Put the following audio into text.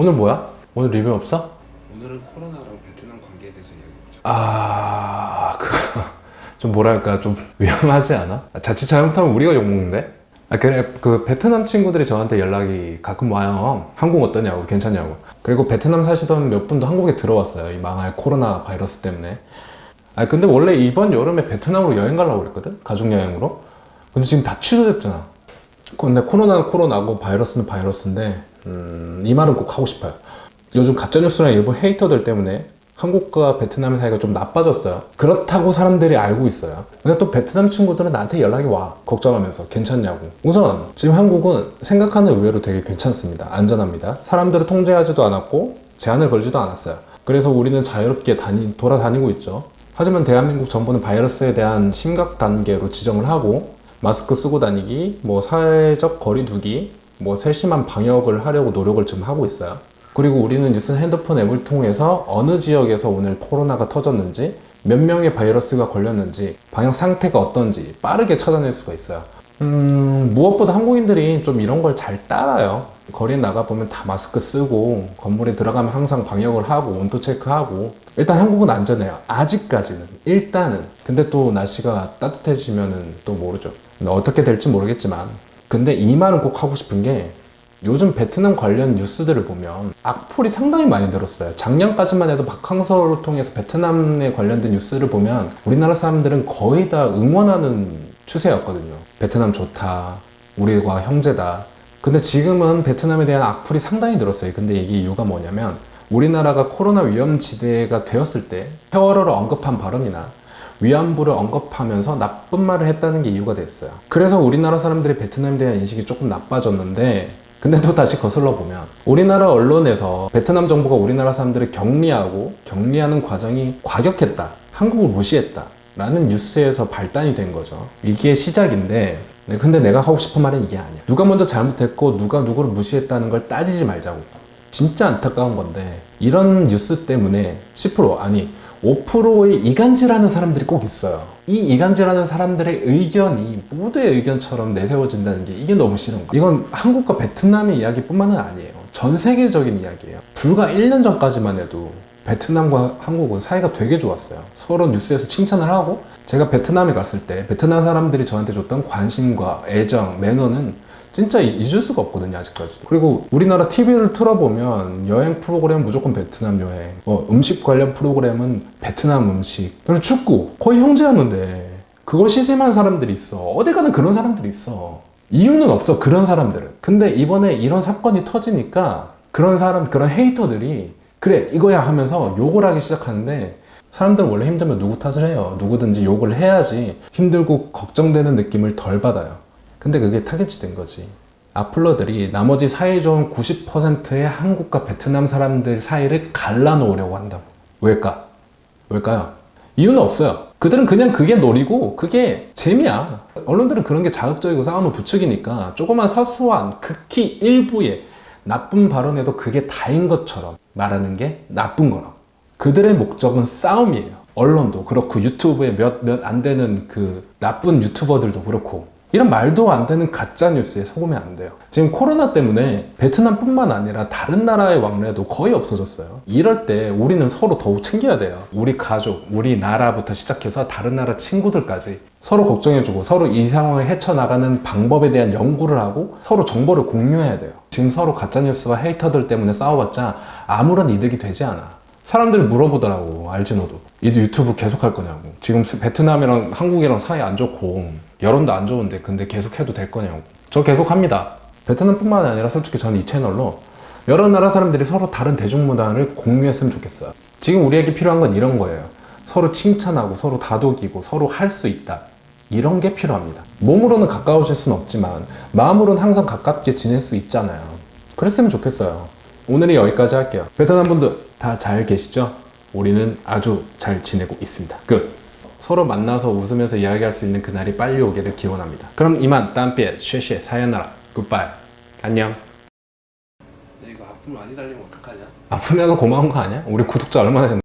오늘 뭐야? 오늘 리뷰 없어? 오늘은 코로나랑 베트남 관계에 대해서 이야기해보자. 아... 그거 좀 뭐랄까 좀 위험하지 않아? 아, 자칫 잘못하면 우리가 욕먹는데? 아 그래 그 베트남 친구들이 저한테 연락이 가끔 와요 한국 어떠냐고 괜찮냐고 그리고 베트남 사시던 몇 분도 한국에 들어왔어요 이 망할 코로나 바이러스 때문에 아 근데 원래 이번 여름에 베트남으로 여행 가려고 그랬거든 가족여행으로 근데 지금 다 취소됐잖아 근데 코로나는 코로나고 바이러스는 바이러스인데 음, 이 말은 꼭 하고 싶어요. 요즘 가짜뉴스랑 일부 헤이터들 때문에 한국과 베트남의 사이가 좀 나빠졌어요. 그렇다고 사람들이 알고 있어요. 근데 또 베트남 친구들은 나한테 연락이 와. 걱정하면서 괜찮냐고. 우선 지금 한국은 생각하는 의외로 되게 괜찮습니다. 안전합니다. 사람들을 통제하지도 않았고 제한을 걸지도 않았어요. 그래서 우리는 자유롭게 다니, 돌아다니고 있죠. 하지만 대한민국 정부는 바이러스에 대한 심각 단계로 지정을 하고 마스크 쓰고 다니기, 뭐 사회적 거리 두기, 뭐 세심한 방역을 하려고 노력을 지금 하고 있어요. 그리고 우리는 뉴스 핸드폰 앱을 통해서 어느 지역에서 오늘 코로나가 터졌는지 몇 명의 바이러스가 걸렸는지 방역 상태가 어떤지 빠르게 찾아낼 수가 있어요. 음, 무엇보다 한국인들이 좀 이런 걸 잘 따라요. 거리에 나가보면 다 마스크 쓰고 건물에 들어가면 항상 방역을 하고 온도 체크하고. 일단 한국은 안전해요. 아직까지는. 일단은. 근데 또 날씨가 따뜻해지면은 또 모르죠. 어떻게 될지 모르겠지만 근데 이 말은 꼭 하고 싶은 게 요즘 베트남 관련 뉴스들을 보면 악플이 상당히 많이 들었어요. 작년까지만 해도 박항서를 통해서 베트남에 관련된 뉴스를 보면 우리나라 사람들은 거의 다 응원하는 추세였거든요. 베트남 좋다 우리와 형제다. 근데 지금은 베트남에 대한 악플이 상당히 늘었어요. 근데 이게 이유가 뭐냐면 우리나라가 코로나 위험지대가 되었을 때 세월호를 언급한 발언이나 위안부를 언급하면서 나쁜 말을 했다는 게 이유가 됐어요. 그래서 우리나라 사람들이 베트남에 대한 인식이 조금 나빠졌는데 근데 또 다시 거슬러 보면 우리나라 언론에서 베트남 정부가 우리나라 사람들을 격리하고 격리하는 과정이 과격했다 한국을 무시했다 라는 뉴스에서 발단이 된 거죠. 이게 시작인데 네, 근데 내가 하고 싶은 말은 이게 아니야. 누가 먼저 잘못했고 누가 누구를 무시했다는 걸 따지지 말자고 진짜 안타까운 건데 이런 뉴스 때문에 10% 아니 5%의 이간질하는 사람들이 꼭 있어요. 이 이간질하는 사람들의 의견이 모두의 의견처럼 내세워진다는 게 이게 너무 싫은 거야. 이건 한국과 베트남의 이야기뿐만은 아니에요. 전 세계적인 이야기예요. 불과 1년 전까지만 해도 베트남과 한국은 사이가 되게 좋았어요. 서로 뉴스에서 칭찬을 하고 제가 베트남에 갔을 때 베트남 사람들이 저한테 줬던 관심과 애정, 매너는 진짜 잊을 수가 없거든요 아직까지 그리고 우리나라 TV를 틀어보면 여행 프로그램 무조건 베트남 여행 뭐 음식 관련 프로그램은 베트남 음식 그리고 축구 거의 형제였는데 그걸 시샘한 사람들이 있어. 어딜 가는 그런 사람들이 있어. 이유는 없어 그런 사람들은. 근데 이번에 이런 사건이 터지니까 그런 사람 그런 헤이터들이 그래 이거야 하면서 욕을 하기 시작하는데 사람들은 원래 힘들면 누구 탓을 해요? 누구든지 욕을 해야지 힘들고 걱정되는 느낌을 덜 받아요 근데 그게 타겟이 된 거지. 악플러들이 나머지 사이 좋은 90%의 한국과 베트남 사람들 사이를 갈라놓으려고 한다고. 왜일까? 왜일까요? 이유는 없어요. 그들은 그냥 그게 놀이고 그게 재미야. 언론들은 그런 게 자극적이고 싸움을 부추기니까 조그만 사소한 극히 일부의 나쁜 발언에도 그게 다인 것처럼 말하는 게 나쁜 거라고. 그들의 목적은 싸움이에요. 언론도 그렇고 유튜브에 몇 몇 안 되는 그 나쁜 유튜버들도 그렇고 이런 말도 안 되는 가짜 뉴스에 속으면 안 돼요. 지금 코로나 때문에 베트남뿐만 아니라 다른 나라의 왕래도 거의 없어졌어요. 이럴 때 우리는 서로 더욱 챙겨야 돼요. 우리 가족, 우리 나라부터 시작해서 다른 나라 친구들까지 서로 걱정해주고 서로 이 상황을 헤쳐나가는 방법에 대한 연구를 하고 서로 정보를 공유해야 돼요. 지금 서로 가짜뉴스와 헤이터들 때문에 싸워봤자 아무런 이득이 되지 않아 사람들이 물어보더라고 알지 너도. 이도 유튜브 계속 할 거냐고. 지금 베트남이랑 한국이랑 사이 안 좋고 여론도 안 좋은데 근데 계속 해도 될 거냐고. 저 계속 합니다. 베트남뿐만 아니라 솔직히 저는 이 채널로 여러 나라 사람들이 서로 다른 대중문화를 공유했으면 좋겠어요. 지금 우리에게 필요한 건 이런 거예요. 서로 칭찬하고 서로 다독이고 서로 할 수 있다. 이런 게 필요합니다. 몸으로는 가까워질 수는 없지만 마음으로는 항상 가깝게 지낼 수 있잖아요. 그랬으면 좋겠어요. 오늘은 여기까지 할게요. 베트남 분들 다 잘 계시죠? 우리는 아주 잘 지내고 있습니다 끝 서로 만나서 웃으면서 이야기할 수 있는 그날이 빨리 오기를 기원합니다 그럼 이만 땀빛 쉐쉐 사연나라 굿바이 안녕 근데 이거 악플 많이 달리면 어떡하냐? 앞으로도 고마운 거 아니야? 우리 구독자 얼마나 됐나?